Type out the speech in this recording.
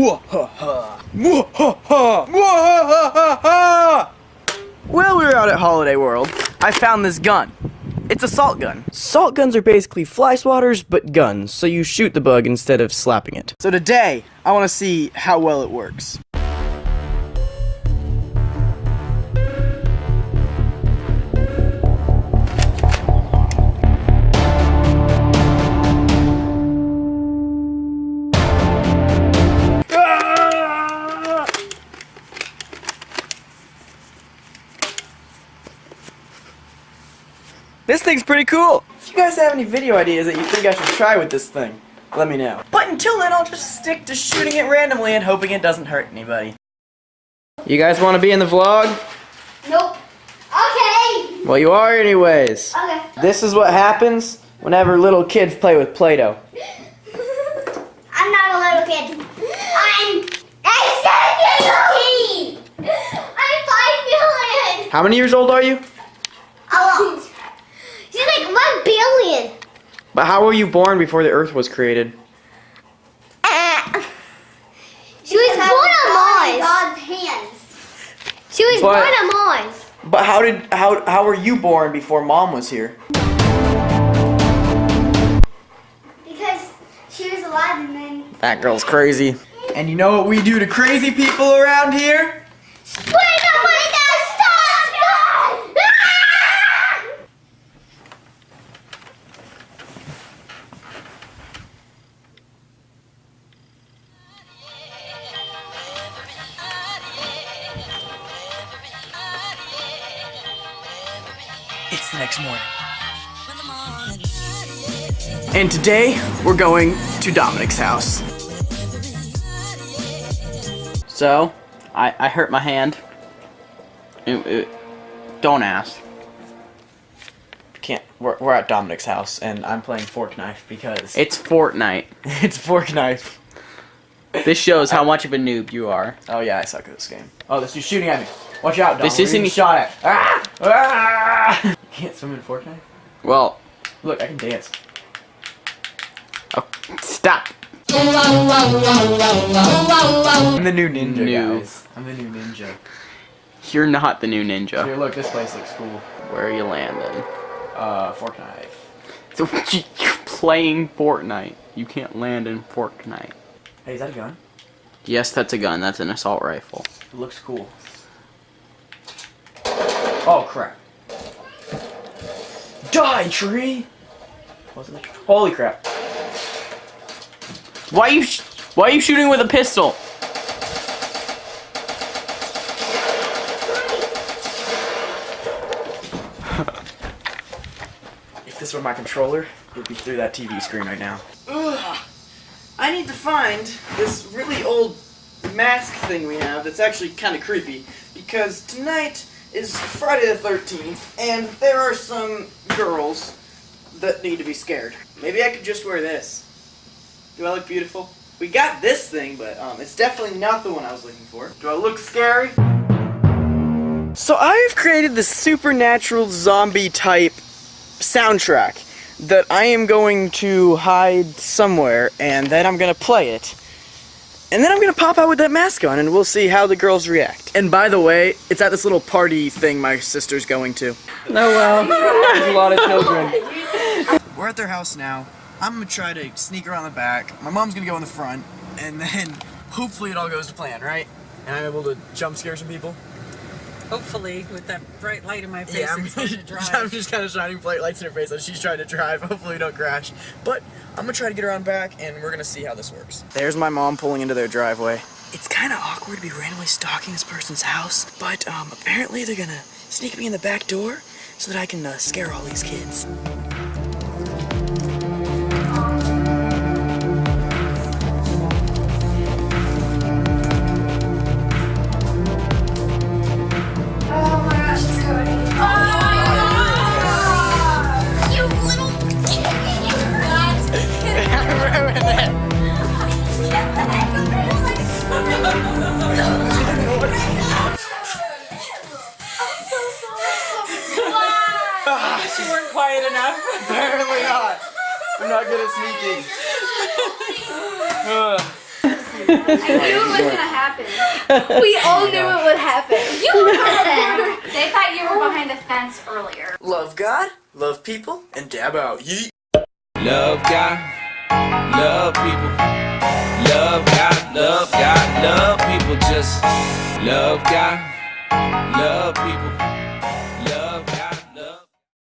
Well, we were out at Holiday World. I found this gun. It's a salt gun. Salt guns are basically fly swatters, but guns, so you shoot the bug instead of slapping it. So today, I want to see how well it works. This thing's pretty cool. If you guys have any video ideas that you think I should try with this thing, let me know. But until then, I'll just stick to shooting it randomly and hoping it doesn't hurt anybody. You guys want to be in the vlog? Nope. Okay. Well, you are anyways. Okay. This is what happens whenever little kids play with Play-Doh. I'm not a little kid. I'm a 17. I'm 5 million. How many years old are you? A lot. She's like 1 billion. But how were you born before the earth was created? Uh, she was born on Mars. God's hands. She was But- born on Mars. But how did how how were you born before mom was here? Because she was alive and then. That girl's crazy. And you know what we do to crazy people around here? Wait, the next morning. And today, we're going to Dominic's house. So, I, I hurt my hand. It- it- don't ask. Can't. We're, we're at Dominic's house, and I'm playing Fork Knife because It's Fortnite. it's Fork Knife. This shows how much of a noob you are. Oh yeah, I suck at this game. Oh, this dude's shooting at me. Watch out, Dom. This isn't shot at. Ah! Ah! Can't swim in Fork Knife? Well, Look, I can dance. oh, stop. I'm the new ninja, New. guys. I'm the new ninja. You're not the new ninja. Here, look, this place looks cool. Where are you landing? Uh, Fork Knife. So you're playing Fortnite. You can't land in Fortnite. Hey, is that a gun? Yes, that's a gun. That's an assault rifle. It looks cool. Oh, crap. Die, tree! Holy crap. Why are you sh Why are you shooting with a pistol? If this were my controller, it'd be through that TV screen right now. Ugh. I need to find this really old mask thing we have that's actually kind of creepy because tonight is Friday the 13th and there are some girls that need to be scared. Maybe I could just wear this. Do I look beautiful? We got this thing, but um, it's definitely not the one I was looking for. Do I look scary? So I've created this supernatural zombie type soundtrack that I am going to hide somewhere and then I'm going to play it. And then I'm going to pop out with that mask on and we'll see how the girls react. And by the way, it's at this little party thing my sister's going to. Oh well. There's a lot of children. We're at their house now. I'm going to try to sneak around the back. My mom's going to go in the front and then hopefully it all goes to plan, right? And I'm able to jump scare some people. Hopefully, with that bright light in my face, Yeah, I'm, and supposed to drive. I'm just kind of shining bright lights in her face as she's trying to drive. Hopefully we don't crash. But I'm gonna try to get around back and we're gonna see how this works. There's my mom pulling into their driveway. It's kind of awkward to be randomly stalking this person's house, but um, apparently they're gonna sneak me in the back door so that I can uh, scare all these kids. You weren't quiet enough. Apparently not. I'm not good at sneaking. Ugh. knew it was gonna happen. We all knew it would happen. You were the They thought you were behind the fence earlier. Love God, love people, and dab out. Yeet. Love God, love people. Love God, love God, love people. Just love God, love people.